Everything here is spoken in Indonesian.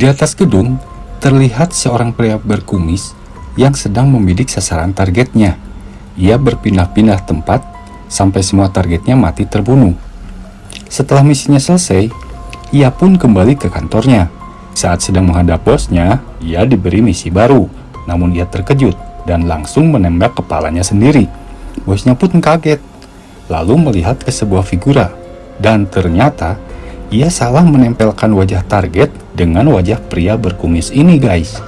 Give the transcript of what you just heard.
Di atas gedung, terlihat seorang pria berkumis yang sedang membidik sasaran targetnya. Ia berpindah-pindah tempat sampai semua targetnya mati terbunuh. Setelah misinya selesai, ia pun kembali ke kantornya. Saat sedang menghadap bosnya, ia diberi misi baru. Namun ia terkejut dan langsung menembak kepalanya sendiri. Bosnya pun kaget, lalu melihat ke sebuah figura. Dan ternyata, ia salah menempelkan wajah target dengan wajah pria berkumis ini guys.